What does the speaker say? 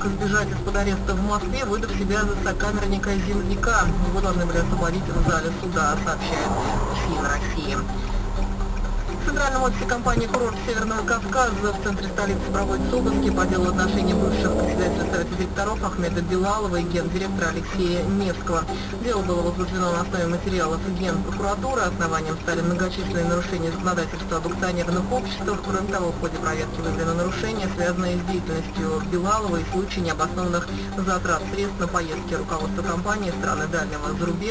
смог избежать из-под ареста в Москве, выдав себя за сокамерника земляка. Его должны были освободить в зале суда, сообщает ФИН России. В центральном офисе компании «Курорт Северного Кавказа» в центре столицы проводятся обыски по делу отношений бывших директоров Ахмеда Белалова и гендиректора Алексея Невского. Дело было возбуждено на основе материалов Генпрокуратуры. Основанием стали многочисленные нарушения законодательства об акционерных обществах. Кроме того, в ходе проверки выявлено нарушения, связанные с деятельностью Белалова и случаи необоснованных затрат средств на поездки руководства компании страны дальнего зарубежья.